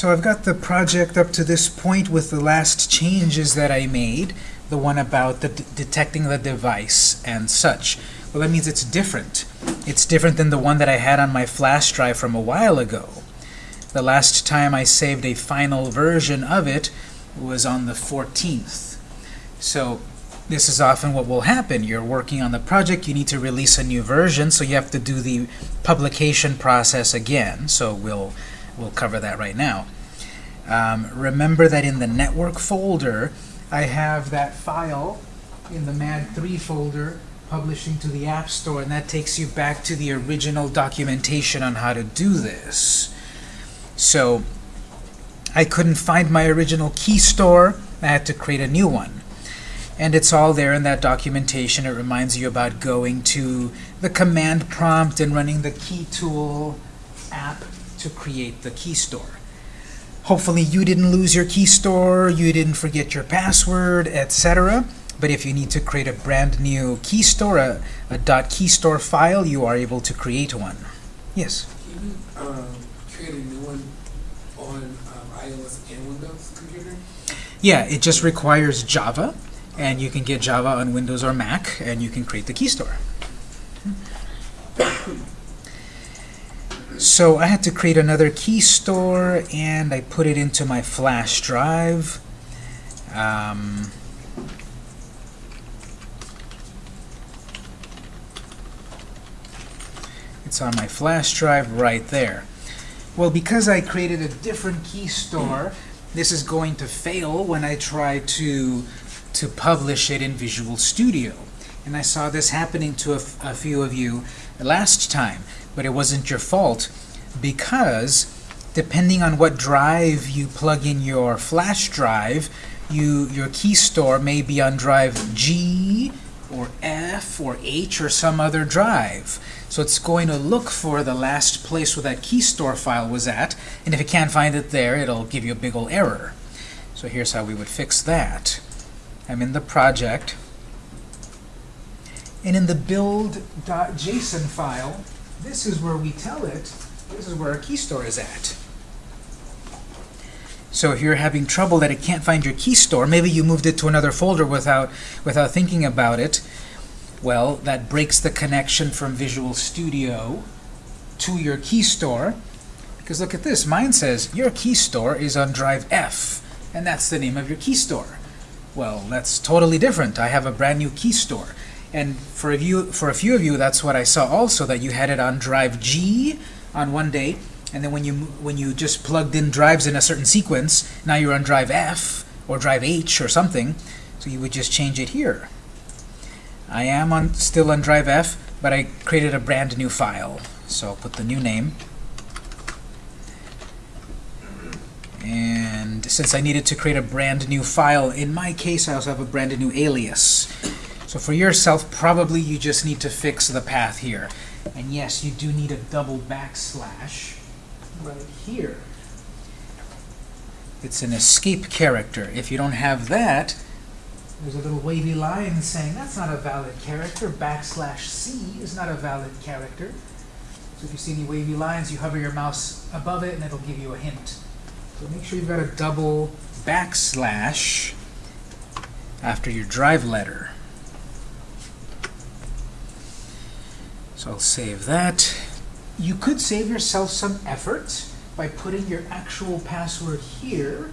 So I've got the project up to this point with the last changes that I made, the one about the detecting the device and such. Well, that means it's different. It's different than the one that I had on my flash drive from a while ago. The last time I saved a final version of it was on the 14th. So this is often what will happen. You're working on the project, you need to release a new version, so you have to do the publication process again. So we'll, we'll cover that right now. Um, remember that in the network folder, I have that file in the MAD3 folder publishing to the App Store, and that takes you back to the original documentation on how to do this. So I couldn't find my original key store. I had to create a new one. And it's all there in that documentation. It reminds you about going to the command prompt and running the key tool app to create the key store. Hopefully you didn't lose your key store, you didn't forget your password, etc. But if you need to create a brand new key store, a, a .key store file, you are able to create one. Yes? Can you um, create a new one on um, iOS and Windows computer? Yeah, it just requires Java, and you can get Java on Windows or Mac, and you can create the key store. So I had to create another key store, and I put it into my flash drive. Um, it's on my flash drive right there. Well, because I created a different key store, this is going to fail when I try to to publish it in Visual Studio. And I saw this happening to a, few of you last time, but it wasn't your fault because depending on what drive you plug in your flash drive, you your key store may be on drive G or F or H or some other drive. So it's going to look for the last place where that key store file was at, and if it can't find it there, it'll give you a big old error. So here's how we would fix that. I'm in the project, and in the build.json file, this is where we tell it, this is where our key store is at. So if you're having trouble that it can't find your key store, maybe you moved it to another folder without, without thinking about it, well, that breaks the connection from Visual Studio to your key store. Because look at this, mine says your key store is on drive F, and that's the name of your key store. Well, that's totally different. I have a brand new key store. And for a, few, for a few of you, that's what I saw also, that you had it on drive G on one day, and then when you, when you just plugged in drives in a certain sequence, now you're on drive F or drive H or something, so you would just change it here. I am on still on drive F, but I created a brand new file. So I'll put the new name. And since I needed to create a brand new file, in my case I also have a brand new alias. So for yourself, probably you just need to fix the path here. And yes, you do need a double backslash right here. It's an escape character. If you don't have that, there's a little wavy line saying that's not a valid character. Backslash C is not a valid character. So if you see any wavy lines, you hover your mouse above it and it'll give you a hint. So make sure you've got a double backslash after your drive letter. So I'll save that. You could save yourself some effort by putting your actual password here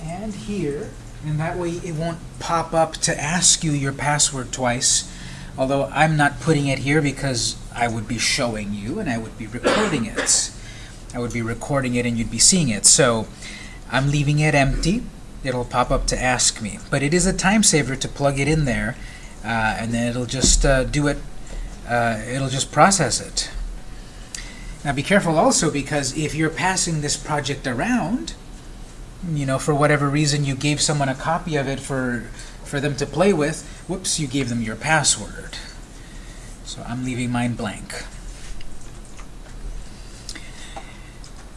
and here and that way it won't pop up to ask you your password twice. Although I'm not putting it here because I would be showing you and I would be recording it. I would be recording it and you'd be seeing it. So I'm leaving it empty. It'll pop up to ask me. But it is a time saver to plug it in there uh, and then it'll just uh, do it uh, it'll just process it now be careful also because if you're passing this project around you know, for whatever reason you gave someone a copy of it for, for them to play with, whoops, you gave them your password. So I'm leaving mine blank.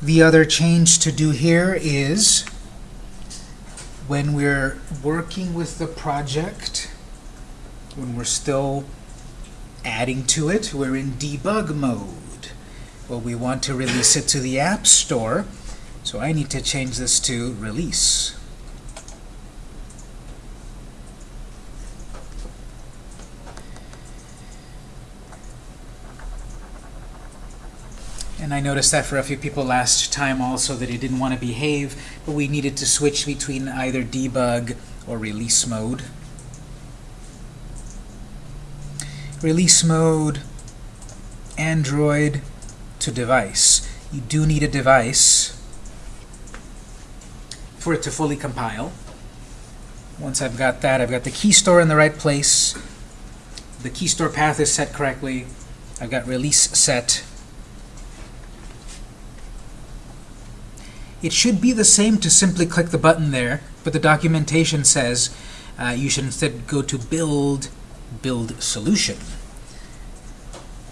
The other change to do here is when we're working with the project, when we're still adding to it, we're in debug mode. Well, we want to release it to the App Store So I need to change this to release. And I noticed that for a few people last time also that it didn't want to behave, but we needed to switch between either debug or release mode. Release mode, Android to device. You do need a device for it to fully compile. Once I've got that, I've got the key store in the right place. The key store path is set correctly. I've got release set. It should be the same to simply click the button there, but the documentation says uh, you should instead go to build, build solution.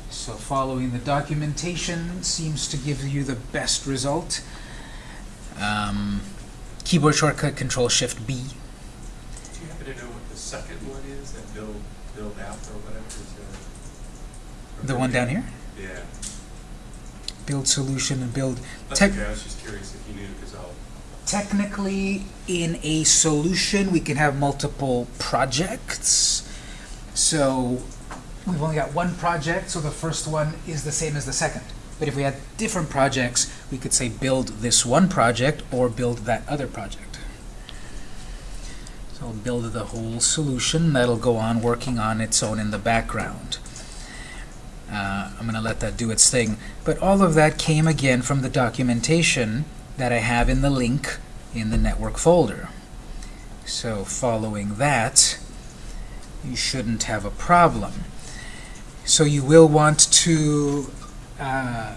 So following the documentation seems to give you the best result. Um, keyboard shortcut Control Shift B. Do you happen to know what the second one is, that build, build app or whatever? is that- The one down here? Yeah, Build solution and build. that's okay, I was just curious if you knew, because I'll, Technically, in a solution, we can have multiple projects. So we've only got one project, so the first one is the same as the second. But if we had different projects, we could say build this one project or build that other project. So build the whole solution. That'll go on working on its own in the background. Uh, I'm going to let that do its thing. But all of that came again from the documentation that I have in the link in the network folder. So following that, you shouldn't have a problem. So you will want to uh,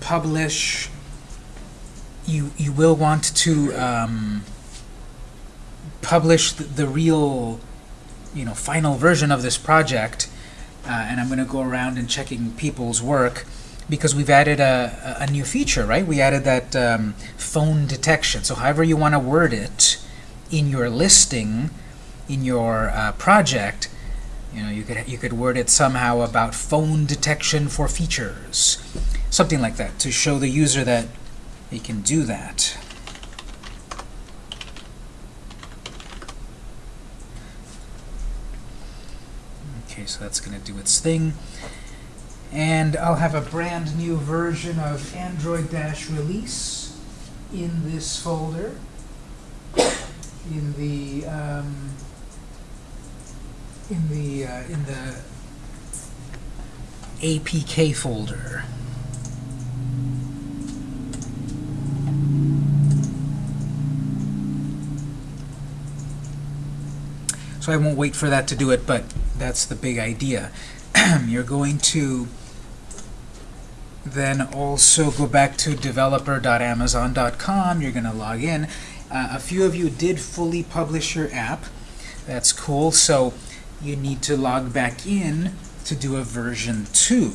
publish, you, you will want to um, publish the, the real, you know, final version of this project. Uh, and I'm going to go around and checking people's work because we've added a, a new feature, right? We added that um, phone detection. So however you want to word it in your listing, in your uh, project, you know, you could you could word it somehow about phone detection for features, something like that, to show the user that he can do that. Okay, so that's going to do its thing. And I'll have a brand new version of Android Dash Release in this folder, in the um, in the uh, in the APK folder. So I won't wait for that to do it, but that's the big idea. You're going to then also go back to developer.amazon.com. You're going to log in. Uh, a few of you did fully publish your app. That's cool. So you need to log back in to do a version 2.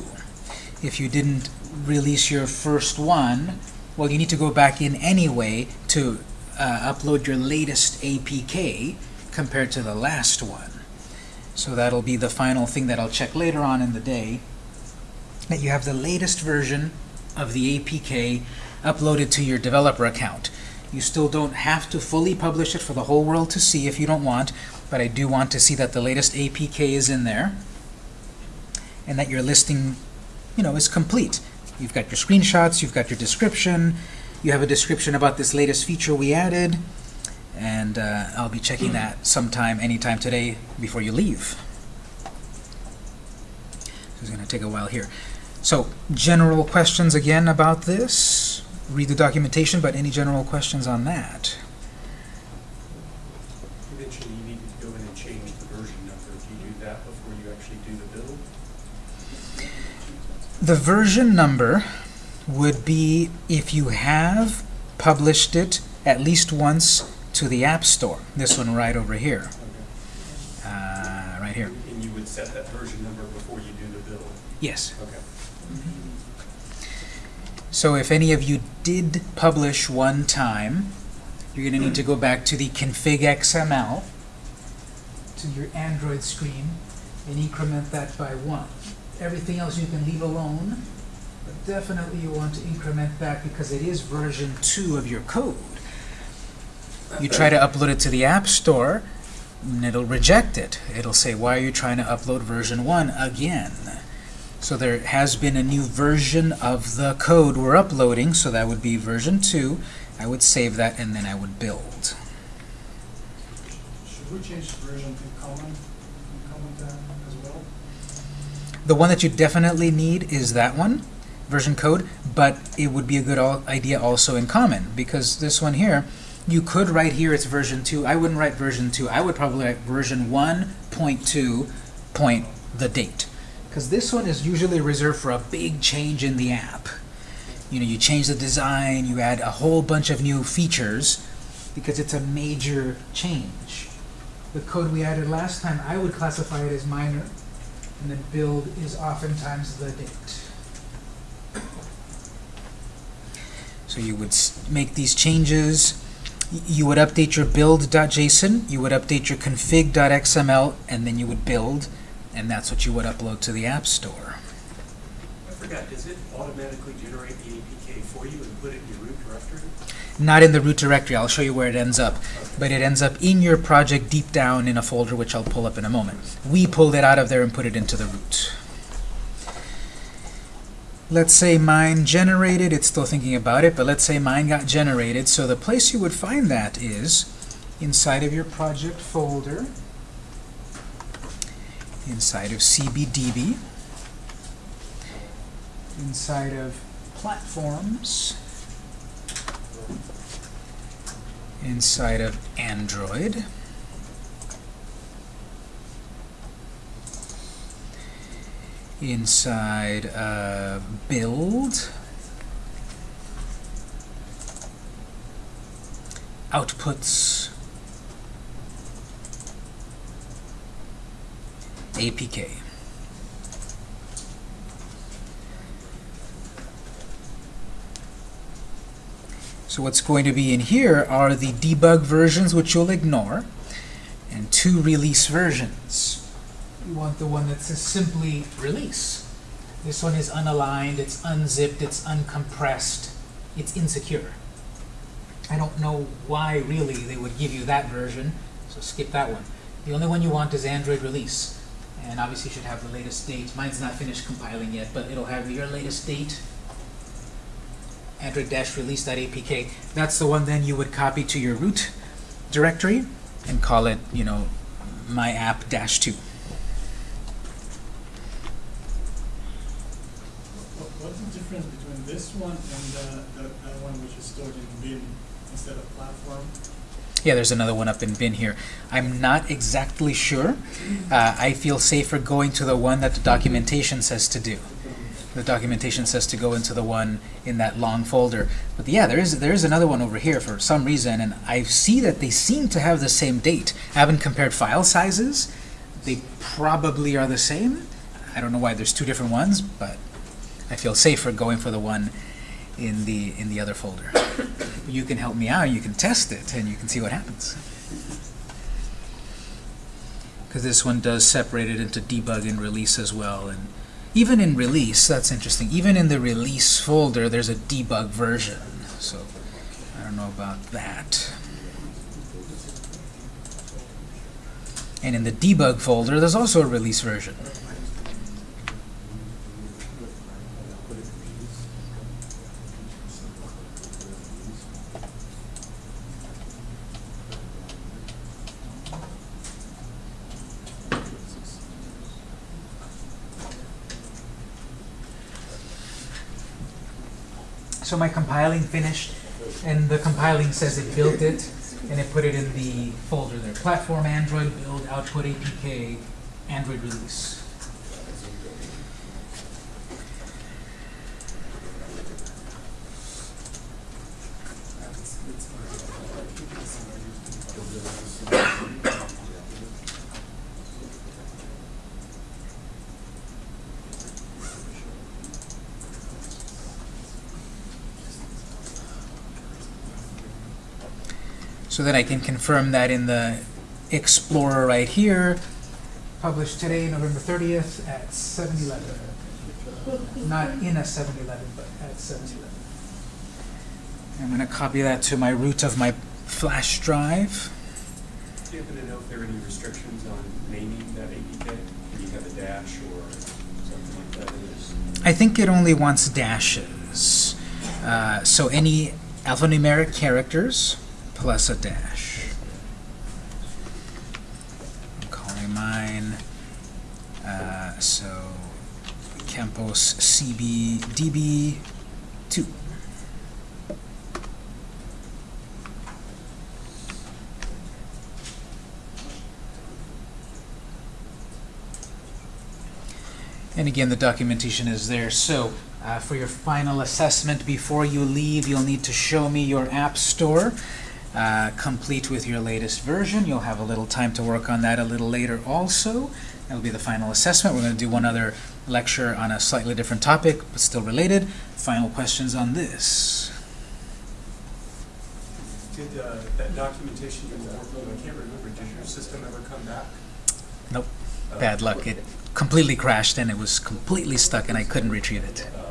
If you didn't release your first one, well, you need to go back in anyway to uh, upload your latest APK compared to the last one. So that'll be the final thing that I'll check later on in the day, that you have the latest version of the APK uploaded to your developer account. You still don't have to fully publish it for the whole world to see if you don't want, but I do want to see that the latest APK is in there and that your listing, you know, is complete. You've got your screenshots, you've got your description, you have a description about this latest feature we added, and uh, I'll be checking that sometime, anytime today before you leave. So it's going to take a while here. So, general questions again about this? Read the documentation, but any general questions on that? you mentioned you needed to go in and change the version number. Do you do that before you actually do the build? The version number would be if you have published it at least once to the App Store. This one right over here. Uh, right here. And you would set that version number before you do the build? Yes. Okay. So if any of you did publish one time, you're going to need to go back to the config XML to your Android screen and increment that by one. Everything else you can leave alone, but definitely you want to increment that because it is version 2 of your code. You try to upload it to the App Store, and it'll reject it. It'll say, why are you trying to upload version 1 again? So there has been a new version of the code we're uploading, so that would be version 2. I would save that, and then I would build. Should we change version to common, common? The one that you definitely need is that one, version code, but it would be a good idea also in common, because this one here, you could write here it's version 2. I wouldn't write version 2. I would probably write version 1.2 point the date. Because this one is usually reserved for a big change in the app. You know, you change the design, you add a whole bunch of new features, because it's a major change. The code we added last time, I would classify it as minor, and then build is oftentimes the date. So you would make these changes. You would update your build.json, you would update your config.xml, and then you would build, and that's what you would upload to the App Store. Forgot, does it automatically generate the APK for you and put it in your root directory? Not in the root directory, I'll show you where it ends up, but it ends up in your project deep down in a folder, which I'll pull up in a moment. We pulled it out of there and put it into the root. Let's say mine generated, it's still thinking about it, but let's say mine got generated. So the place you would find that is inside of your project folder, inside of CBDB, inside of platforms, inside of Android. Inside uh, build, outputs, APK. So what's going to be in here are the debug versions, which you'll ignore, and two release versions. You want the one that says simply release. This one is unaligned, it's unzipped, it's uncompressed, it's insecure. I don't know why really they would give you that version, so skip that one. The only one you want is Android release. And obviously should have the latest date. Mine's not finished compiling yet, but it'll have your latest date, android-release.apk. That's the one then you would copy to your root directory and call it, you know, my app dash 2. What's the difference between this one and the, one which is stored in bin instead of platform? Yeah, there's another one up in bin here. I'm not exactly sure. Uh, I feel safer going to the one that the documentation says to do. The documentation says to go into the one in that long folder. But yeah, there is there is another one over here for some reason, and I see that they seem to have the same date. I haven't compared file sizes. They probably are the same. I don't know why there's two different ones, but I feel safer going for the one in the in the other folder. You can help me out. You can test it, and you can see what happens. Because this one does separate it into debug and release as well, and even in release, that's interesting. Even in the release folder, there's a debug version. So I don't know about that. And in the debug folder, there's also a release version. So my compiling finished, and the compiling says it built it, and it put it in the folder there. Platform, Android, build, output, APK, Android release. That's, that's So that I can confirm that in the Explorer right here, published today, November 30th at 7:11. Not in a 7-Eleven, but at 7-Eleven. I'm gonna copy that to my root of my flash drive. Do you happen to know if there are any restrictions on naming that APK? Can you have a dash or something like that? I think it only wants dashes. Uh, so any alphanumeric characters plus a dash. I'm calling mine, uh, so Campos CBDB 2. And again, the documentation is there. So uh, for your final assessment before you leave, you'll need to show me your app store, uh, complete with your latest version. You'll have a little time to work on that a little later also. That'll be the final assessment. We're going to do one other lecture on a slightly different topic, but still related. Final questions on this. Did uh, that documentation you were working on, I can't remember, did your system ever come back? Nope. Uh, Bad luck. It completely crashed and it was completely stuck and I couldn't retrieve it. uh,